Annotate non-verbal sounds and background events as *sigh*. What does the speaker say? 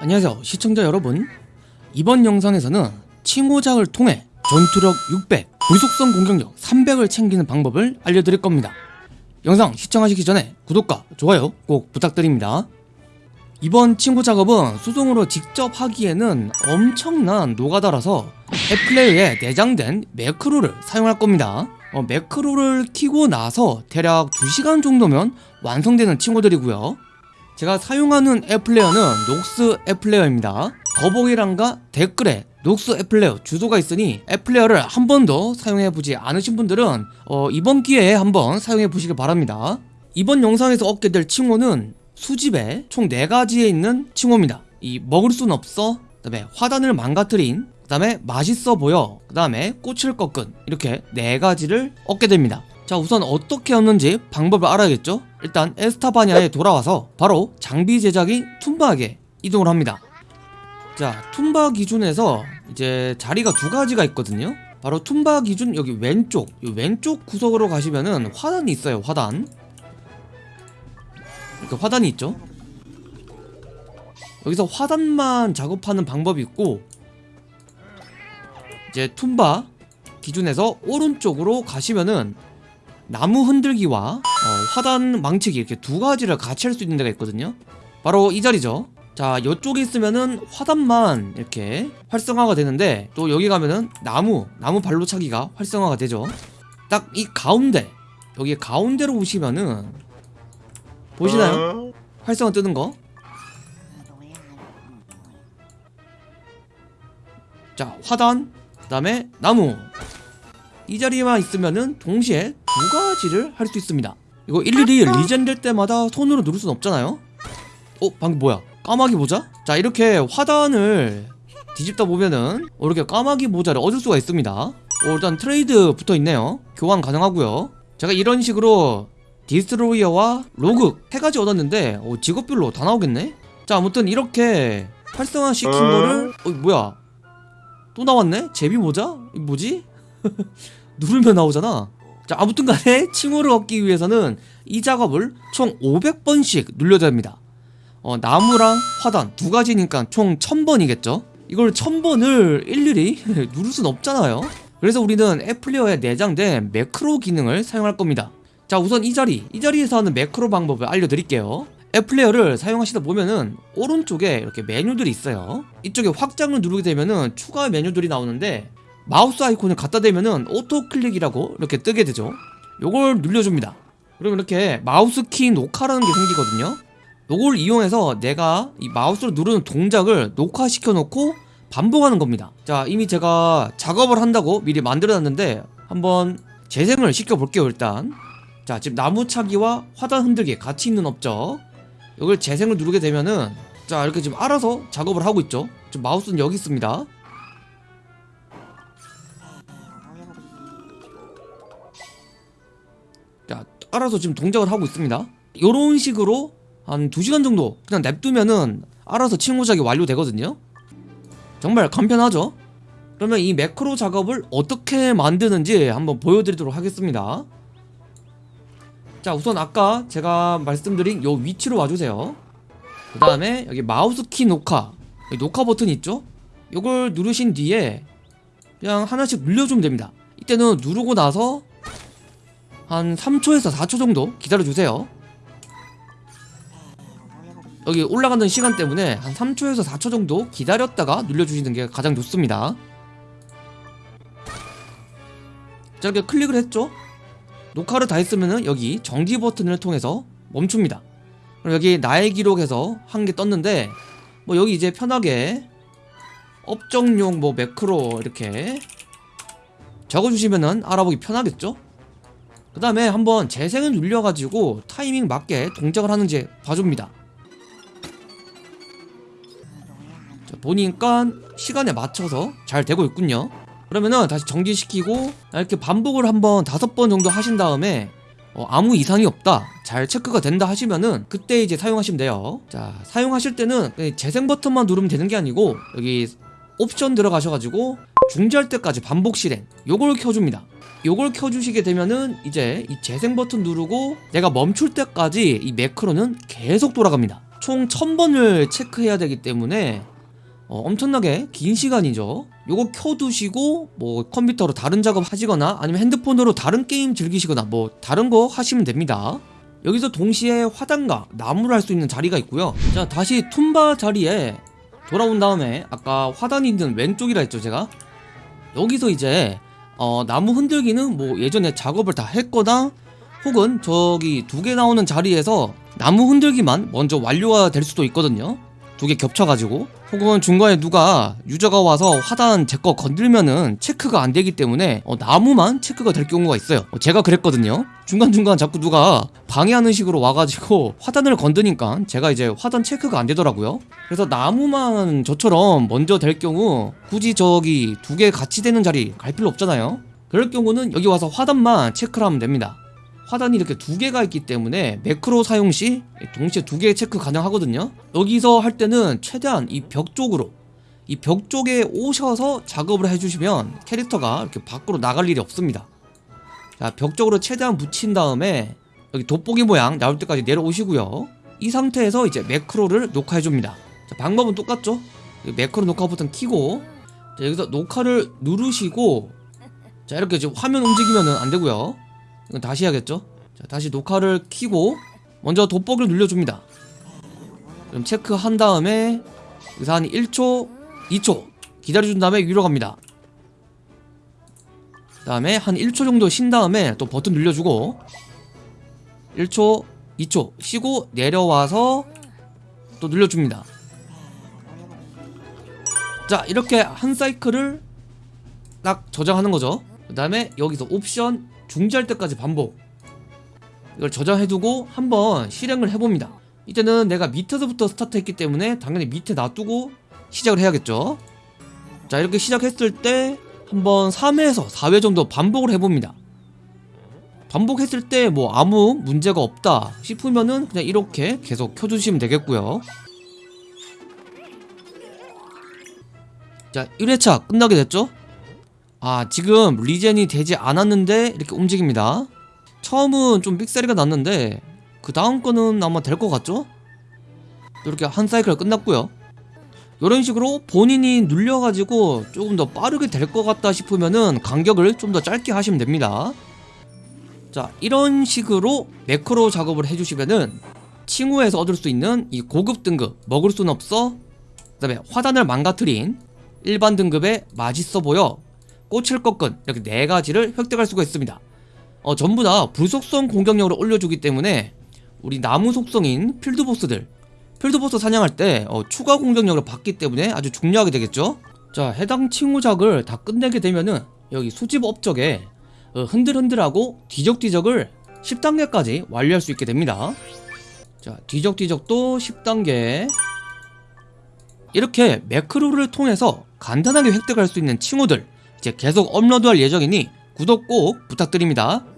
안녕하세요 시청자 여러분. 이번 영상에서는 칭호작을 통해 전투력 600, 불속성 공격력 300을 챙기는 방법을 알려드릴 겁니다. 영상 시청하시기 전에 구독과 좋아요 꼭 부탁드립니다. 이번 친구 작업은 수동으로 직접 하기에는 엄청난 노가다라서 앱플레이어에 내장된 매크로를 사용할 겁니다. 어, 매크로를 키고 나서 대략 2시간 정도면 완성되는 친구들이고요 제가 사용하는 앱플레이어는 녹스 앱플레이어입니다. 더보기란과 댓글에 녹스 앱플레이어 주소가 있으니 앱플레이어를 한 번도 사용해보지 않으신 분들은 어, 이번 기회에 한번 사용해보시길 바랍니다. 이번 영상에서 얻게 될 칭호는 수집에 총 4가지에 있는 칭호입니다. 이 먹을 순 없어 그 다음에 화단을 망가뜨린 그 다음에 맛있어 보여 그 다음에 꽃을 꺾은 이렇게 4가지를 얻게 됩니다 자 우선 어떻게 얻는지 방법을 알아야겠죠? 일단 에스타바니아에 돌아와서 바로 장비 제작인 툼바에게 이동을 합니다. 자 툼바 기준에서 이제 자리가 두 가지가 있거든요. 바로 툼바 기준 여기 왼쪽 이 왼쪽 구석으로 가시면은 화단이 있어요 화단. 이렇게 화단이 있죠? 여기서 화단만 작업하는 방법이 있고 이제 툼바 기준에서 오른쪽으로 가시면은 나무 흔들기와 어, 화단 망치기 이렇게 두 가지를 같이 할 수 있는 데가 있거든요. 바로 이 자리죠. 자 이쪽에 있으면은 화단만 이렇게 활성화가 되는데 또 여기 가면은 나무 나무 발로 차기가 활성화가 되죠. 딱 이 가운데 여기 가운데로 오시면은 보시나요? 활성화 뜨는 거? 자, 화단, 그 다음에 나무. 이 자리에만 있으면은 동시에 두 가지를 할 수 있습니다. 이거 일일이 regen 될 때마다 손으로 누를 순 없잖아요? 어, 방금 뭐야? 까마귀 모자? 자, 이렇게 화단을 뒤집다 보면은 어, 이렇게 까마귀 모자를 얻을 수가 있습니다. 어, 일단 트레이드 붙어 있네요. 교환 가능하고요. 제가 이런 식으로 Destroyer와 Rogue 세 가지 얻었는데 어, 직업별로 다 나오겠네? 자, 아무튼 이렇게 활성화 시킨 거를 어, 뭐야? 또 나왔네? 제비 모자? 이 뭐지? *laughs* 누르면 나오잖아 자 아무튼 간에 칭호를 얻기 위해서는 이 작업을 총 500번씩 눌려야 됩니다. 어, 나무랑 화단 두 가지니까 총 1000번이겠죠? 이걸 1000번을 일일이 *laughs* 누를 순 없잖아요. 그래서 우리는 애플리어에 내장된 매크로 기능을 사용할 겁니다. 자 우선 이 자리. 이 자리에서 하는 매크로 방법을 알려드릴게요. app player를 사용하시다 보면은 오른쪽에 이렇게 메뉴들이 있어요. 이쪽에 확장을 누르게 되면은 추가 메뉴들이 나오는데 마우스 아이콘을 갖다 대면은 auto click이라고 이렇게 뜨게 되죠. 요걸 눌려줍니다. 그러면 이렇게 마우스 키 녹화라는 게 생기거든요. 요걸 이용해서 내가 이 마우스로 누르는 동작을 녹화시켜 놓고 반복하는 겁니다. 자 이미 제가 작업을 한다고 미리 만들어 놨는데 한번 재생을 시켜 볼게요 일단. 자 지금 나무 차기와 화단 흔들기 같이 있는 업적. 이걸 재생을 누르게 되면은 자 이렇게 지금 알아서 작업을 하고 있죠. 지금 마우스는 여기 있습니다 자 알아서 지금 동작을 하고 있습니다. 요런 식으로 한 2시간 정도 그냥 냅두면은 알아서 칭호작이 완료되거든요. 정말 간편하죠? 그러면 이 매크로 작업을 어떻게 만드는지 한번 보여드리도록 하겠습니다. 자 우선 아까 제가 말씀드린 요 위치로 와주세요. 그 다음에 여기 마우스 키 녹화. 녹화 버튼 있죠? 요걸 누르신 뒤에 그냥 하나씩 눌려주면 됩니다. 이때는 누르고 나서 한 3초에서 4초 정도 기다려주세요. 여기 올라가는 시간 때문에 한 3초에서 4초 정도 기다렸다가 눌려주시는 게 가장 좋습니다. 자 이렇게 클릭을 했죠? 녹화를 다 했으면은 여기 정지 버튼을 통해서 멈춥니다. 그럼 여기 나의 기록에서 한 개 떴는데 뭐 여기 이제 편하게 업종용 뭐 매크로 이렇게 적어주시면은 알아보기 편하겠죠 그 다음에 한번 재생을 눌려가지고 타이밍 맞게 동작을 하는지 봐줍니다. 자, 보니까 시간에 맞춰서 잘 되고 있군요. 그러면은 다시 정지시키고 이렇게 반복을 한번 다섯 번 정도 하신 다음에 어, 아무 이상이 없다 잘 체크가 된다 하시면은 그때 이제 사용하시면 돼요. 자 사용하실 때는 재생 버튼만 누르면 되는 게 아니고 여기 옵션 들어가셔가지고 중지할 때까지 반복 실행 요걸 켜줍니다 요걸 켜주시게 되면은 이제 이 재생 버튼 누르고 내가 멈출 때까지 이 매크로는 계속 돌아갑니다 총 1000번을 체크해야 되기 때문에 어, 엄청나게 긴 시간이죠. 요거 켜두시고 뭐 컴퓨터로 다른 작업 하시거나 아니면 핸드폰으로 다른 게임 즐기시거나 뭐 다른 거 하시면 됩니다. 여기서 동시에 화단과 나무를 할 수 있는 자리가 있고요. 자 다시 툼바 자리에 돌아온 다음에 아까 화단이 있는 왼쪽이라 했죠 제가 여기서 이제 어, 나무 흔들기는 뭐 예전에 작업을 다 했거나 혹은 저기 두 개 나오는 자리에서 나무 흔들기만 먼저 완료가 될 수도 있거든요 두 개 겹쳐가지고 혹은 중간에 누가 유저가 와서 화단 제 거 건들면은 체크가 안 되기 때문에 어, 나무만 체크가 될 경우가 있어요. 어, 제가 그랬거든요. 중간중간 자꾸 누가 방해하는 식으로 와가지고 화단을 건드니까 제가 이제 화단 체크가 안 되더라고요. 그래서 나무만 저처럼 먼저 될 경우 굳이 저기 두 개 같이 되는 자리 갈 필요 없잖아요. 그럴 경우는 여기 와서 화단만 체크를 하면 됩니다 화단이 이렇게 두 개가 있기 때문에 매크로 사용 시 동시에 두 개 체크 가능하거든요. 여기서 할 때는 최대한 이 벽 쪽으로 이 벽 쪽에 오셔서 작업을 해주시면 캐릭터가 이렇게 밖으로 나갈 일이 없습니다. 자 벽 쪽으로 최대한 붙인 다음에 여기 돋보기 모양 나올 때까지 내려오시고요. 이 상태에서 이제 매크로를 녹화해줍니다. 자, 방법은 똑같죠? 이 매크로 녹화 버튼 키고 자, 여기서 녹화를 누르시고 자 이렇게 지금 화면 움직이면 안 되고요 이건 다시 해야겠죠? 자 다시 녹화를 키고 먼저 돋보기를 눌러줍니다. 그럼 체크한 다음에 여기서 한 1초 2초 기다려준 다음에 위로 갑니다. 그 다음에 한 1초 정도 쉰 다음에 또 버튼 눌러주고 1초 2초 쉬고 내려와서 또 눌러줍니다. 자 이렇게 한 사이클을 딱 저장하는 거죠. 그 다음에 여기서 옵션 중지할 때까지 반복. 이걸 저장해두고 한번 실행을 해봅니다. 이때는 내가 밑에서부터 스타트했기 때문에 당연히 밑에 놔두고 시작을 해야겠죠? 자 이렇게 시작했을 때 한번 3회에서 4회 정도 반복을 해봅니다. 반복했을 때 뭐 아무 문제가 없다 싶으면은 그냥 이렇게 계속 켜주시면 되겠고요. 자 1회차 끝나게 됐죠 아 지금 regen이 되지 않았는데 이렇게 움직입니다. 처음은 좀 삑사리가 났는데 그 다음 거는 아마 될 것 같죠? 이렇게 한 사이클 끝났고요. 이런 식으로 본인이 눌려가지고 조금 더 빠르게 될 것 같다 싶으면은 간격을 좀 더 짧게 하시면 됩니다. 자 이런 식으로 매크로 작업을 해주시면은 칭후에서 얻을 수 있는 이 고급 등급 먹을 순 없어 그 다음에 화단을 망가뜨린 일반 등급의 맛있어 보여 꽃을 꺾은 이렇게 네 가지를 획득할 수가 있습니다. 어, 전부 다 불속성 공격력을 올려주기 때문에 우리 나무 속성인 필드보스들 필드보스 사냥할 때 어, 추가 공격력을 받기 때문에 아주 중요하게 되겠죠? 자 해당 칭후작을 다 끝내게 되면은 여기 수집 업적에 어, 흔들흔들하고 뒤적뒤적을 10단계까지 완료할 수 있게 됩니다. 자 뒤적뒤적도 10단계. 이렇게 매크로를 통해서 간단하게 획득할 수 있는 칭호들 이제 계속 업로드할 예정이니 구독 꼭 부탁드립니다